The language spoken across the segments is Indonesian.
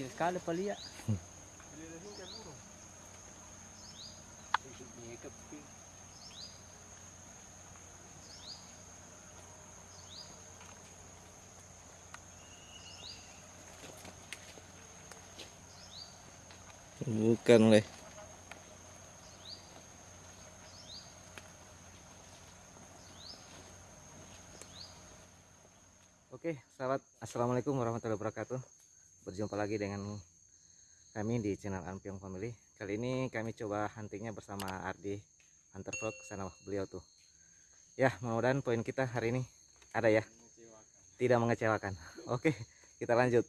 Kecil sekali palia. Bukan oleh. Oke, sahabat, assalamualaikum warahmatullahi wabarakatuh. Berjumpa lagi dengan kami di channel Ampiong Family. Kali ini kami coba huntingnya bersama Ardi Hunter Vlog sana beliau tuh. Ya, mudah-mudahan poin kita hari ini ada ya. Tidak mengecewakan. Oke, kita lanjut.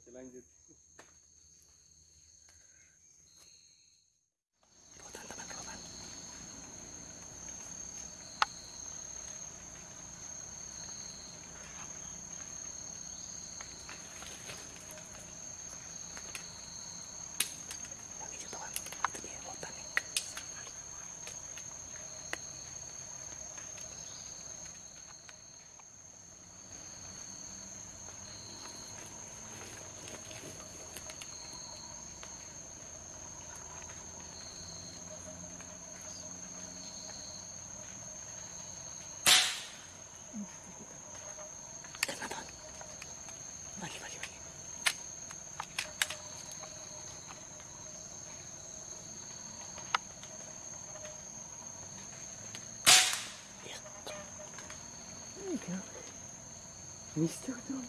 Mister tuh.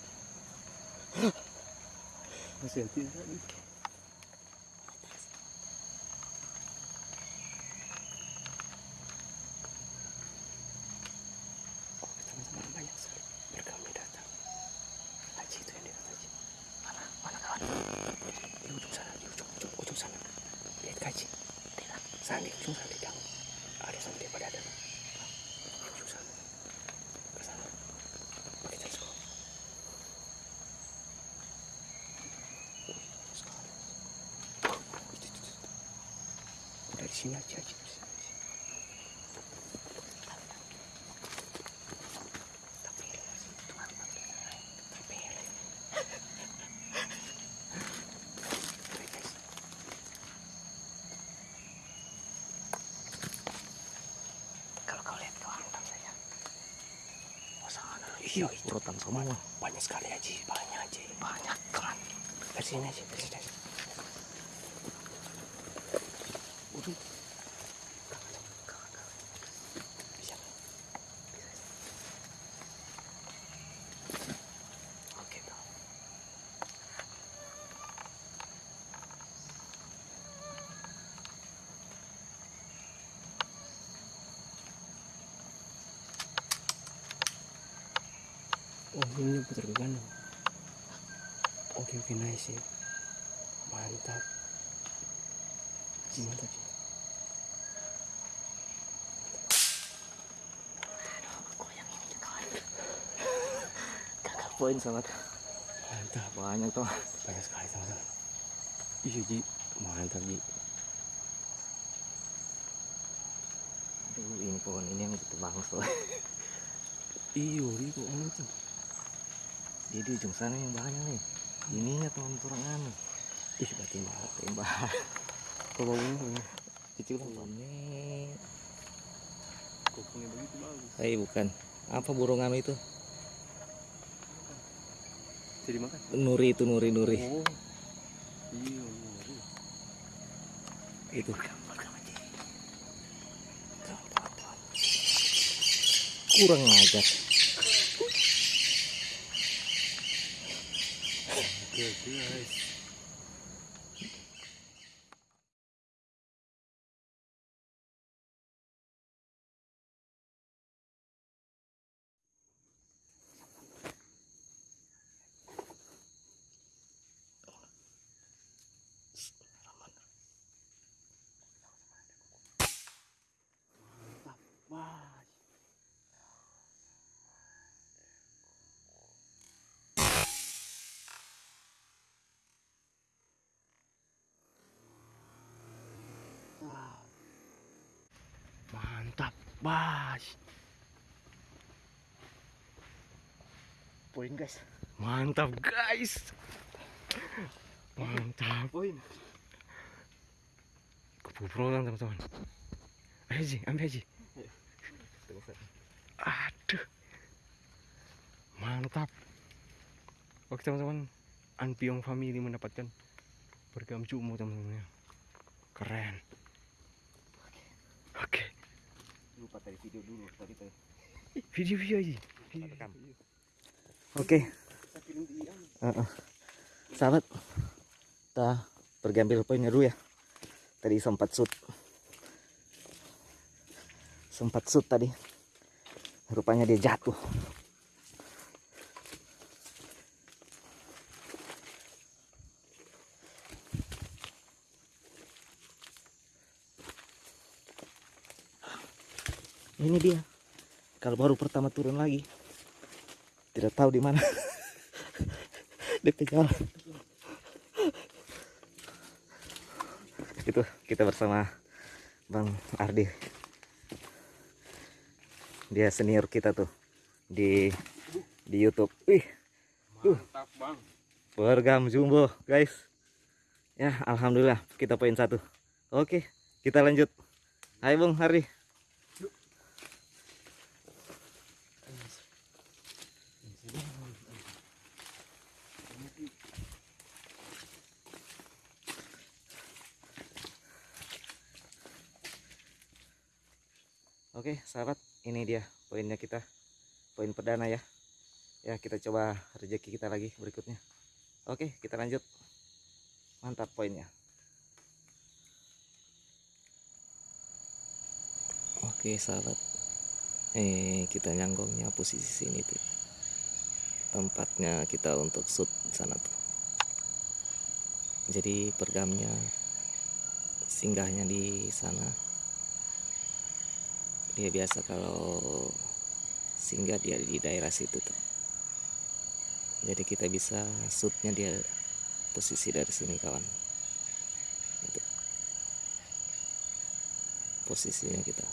Masih hati tadi. Oh, teman-teman banyak sekali berkami datang. Haji itu yang dekat Haji. Mana? Mana kawan? Di ujung sana, di ujung, ujung, ujung sana. Lihat Haji. Lihat. Sana di ujung sana di dalam. Ada sampai pada ada. Di ujung sana. Ke sana. Pakai teleskop. Sekali. Itu, itu, itu. Dari sini aja, Haji. Dari sini, dari sini. Tapi Tuhan Tapi Baik, guys. Kalau kau lihat kau hantam saya. Oh sana. Iya. Urutan semua. Banyak sekali Haji. Banyak Haji. Banyak kan. Sini Haji. Dari sini. Udah. Ini putar ke kanan. Oke oke nice ya. Mantap. Ji, Mantap sih. Poin sangat Mantap. banyak tuh. Banyak sekali teman-teman. Iya Ji. Mantap Ji. Aduh, ini pohon ini yang ditebang soal. Iyo itu anu tuh. Dia di ujung sana yang banyak nih. Ininya teman kurang anu. Ih berarti mahal. Tembak. Bawa ini. Kecil ini. Kokongnya begitu bagus. Eh bukan. Apa burung anu itu? Jadi makan. Nuri itu nuri nuri. Oh. Iya. iya. Itu. Kurang ajar. Oke guys. Bas. Poin guys. Mantap, guys. Mantap. Poin. Kebobrolan teman-teman. Ayo Ji, ambil Ji. Satu. Aduh. Mantap. Oke teman-teman, Anpiong family mendapatkan bergam cumu teman-teman. Keren. Oke, Lupa tadi video dulu tadi tuh. video-video aja. Kita rekam. Oke. Sahabat, kita pergi ambil poinnya dulu ya. Tadi sempat shoot. Sempat shoot tadi. Rupanya dia jatuh. Ini dia. Kalau baru pertama turun lagi, tidak tahu di mana. DP jalan. Itu kita bersama Bang Ardi. Dia senior kita tuh di di YouTube. Wih, Mantap, Bang. bergam jumbo, guys. Ya, alhamdulillah kita poin satu. Oke, kita lanjut. Hai Bang Ardi. Oke, sahabat, ini dia poinnya kita. Poin perdana ya. Ya, kita coba rezeki kita lagi berikutnya. Oke, kita lanjut. Mantap poinnya. Oke, sahabat. Eh, kita nyanggongnya posisi sini tuh. Tempatnya kita untuk shoot sana tuh. Jadi pergamnya singgahnya di sana dia biasa kalau singgah dia di daerah situ tuh. Jadi kita bisa shootnya dia posisi dari sini kawan. Posisinya kita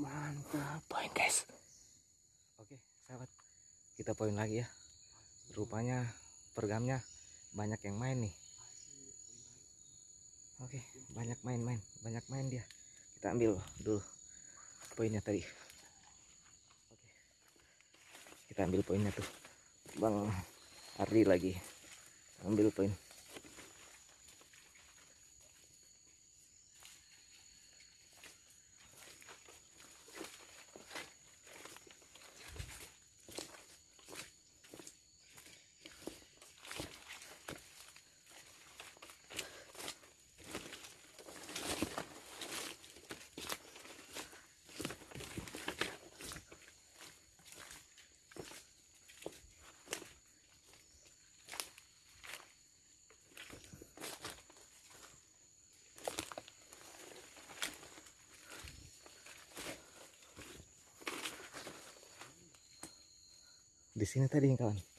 Mantap, poin guys. oke sahabat. Kita poin lagi ya. Rupanya pergamnya banyak yang main nih. Oke banyak main-main banyak main dia. Kita ambil dulu poinnya tadi. Oke. Kita ambil poinnya tuh. Bang Ardi lagi ambil poin di sini tadi kawan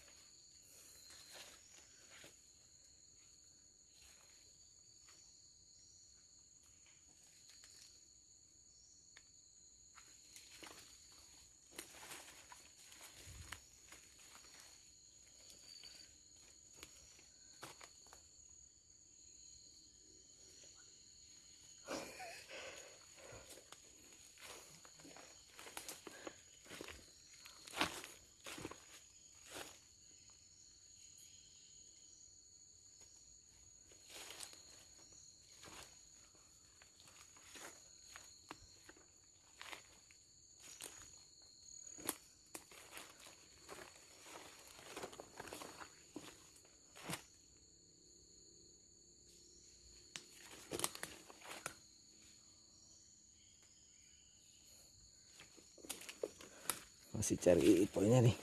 masih cari poinnya nih.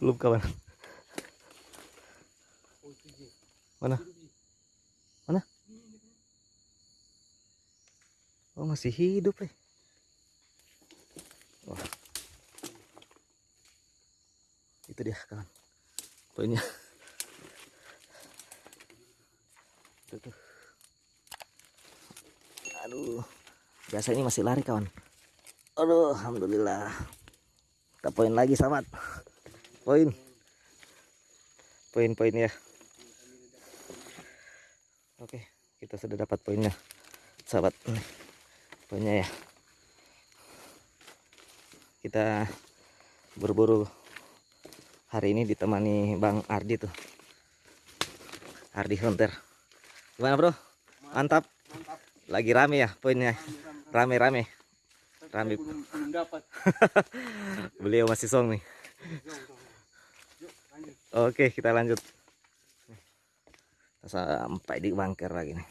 Belum kawan. Mana? Mana? Oh masih hidup eh. Wah. Itu dia kawan. Tuh. aduh. Biasa ini masih lari kawan aduh alhamdulillah. Kita poin lagi sahabat. Poin. Poin-poin ya. Oke kita sudah dapat poinnya sahabat. Poinnya ya. Kita berburu hari ini ditemani Bang Ardi tuh. Ardi Hunter. Gimana bro? Mantap. Lagi rame ya poinnya. Rame-rame rame belum belum dapat. Beliau masih song nih. Oke kita lanjut. Kita sampai di bangker lagi nih.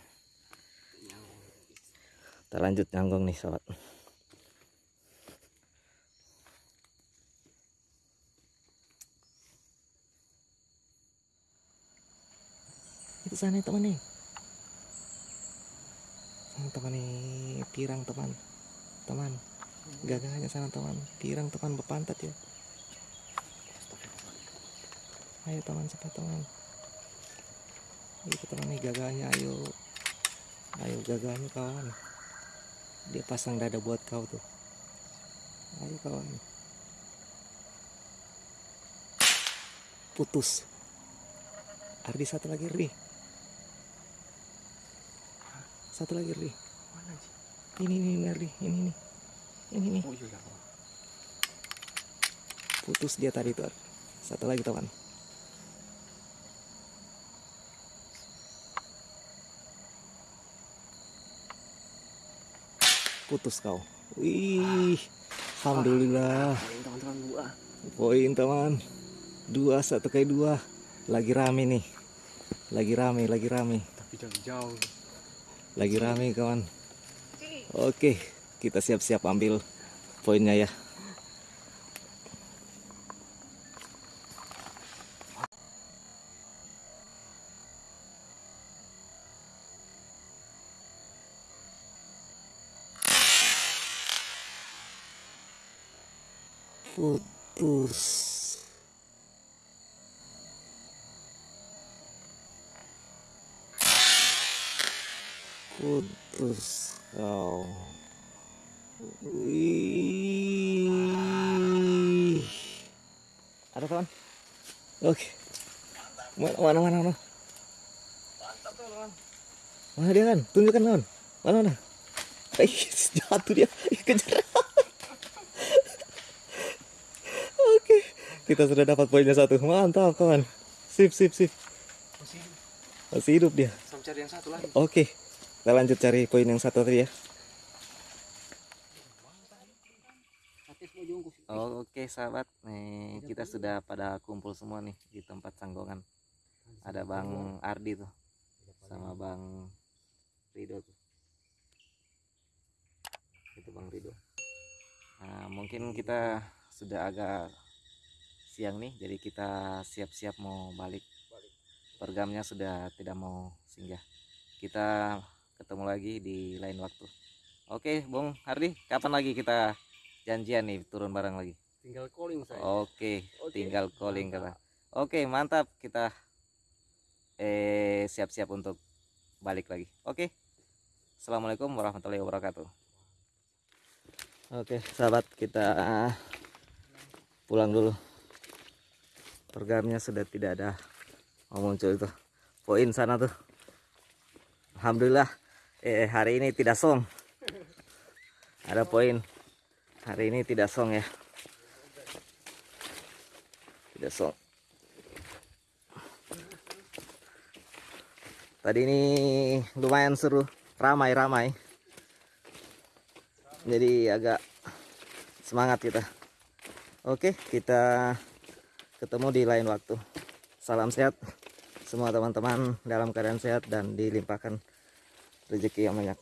Kita lanjut nyanggong nih sobat. Itu sana teman nih. Teman nih pirang teman teman. Gagahnya sana teman. Pirang teman berpantat ya. Ayo teman cepat teman? Itu teman nih gagahnya ayo. Ayo gagahnya kawan. Dia pasang dada buat kau tuh. Ayo kawan. Putus. Ardi satu lagi Ri satu lagi Ri ini ini ini Ri ini nih ini nih oh iya kawan putus dia tadi tuh satu lagi teman. Putus kau. Wih alhamdulillah. Poin teman-teman gua poin teman. Dua satu kali dua. Lagi rame nih. Lagi rame lagi rame. Tapi jangan jauh. Lagi rame kawan oke kita siap-siap ambil poinnya ya. Putus putus kau. Wih. ada kawan? Oke. Mana mana mana? Mana mana dia kan tunjukkan kawan. Mana mana? Eh jatuh dia. Kejar. Oke. Kita sudah dapat poinnya satu. Mantap kawan. Sip sip sip. Masih masih hidup dia. Sama cari yang satu lagi. Oke, kita lanjut cari poin yang satu tadi ya. Oke sahabat, nih kita sudah pada kumpul semua nih di tempat sanggongan. Ada Bang Ardi tuh, sama Bang Rido tuh. Itu Bang Rido. Nah, mungkin kita sudah agak siang nih, jadi kita siap-siap mau balik. Pergamnya sudah tidak mau singgah kita ketemu lagi di lain waktu. Oke, Bung Hardi, kapan lagi kita janjian nih turun bareng lagi? tinggal calling saya Oke, Oke, tinggal calling kata. Oke, mantap. Kita eh siap-siap untuk balik lagi. Oke. Assalamualaikum warahmatullahi wabarakatuh. Oke, sahabat, kita pulang dulu. Programnya sudah tidak ada mau muncul itu. Poin sana tuh. Alhamdulillah eh hari ini tidak song. Ada poin. Hari ini tidak song ya. Tidak song. Tadi ini lumayan seru, ramai-ramai. Jadi agak semangat kita. Oke, kita ketemu di lain waktu. Salam sehat semua teman-teman dalam keadaan sehat dan dilimpahkan rezeki yang banyak.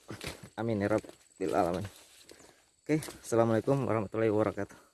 Amin ya rabbil alamin. Oke, assalamualaikum warahmatullahi wabarakatuh.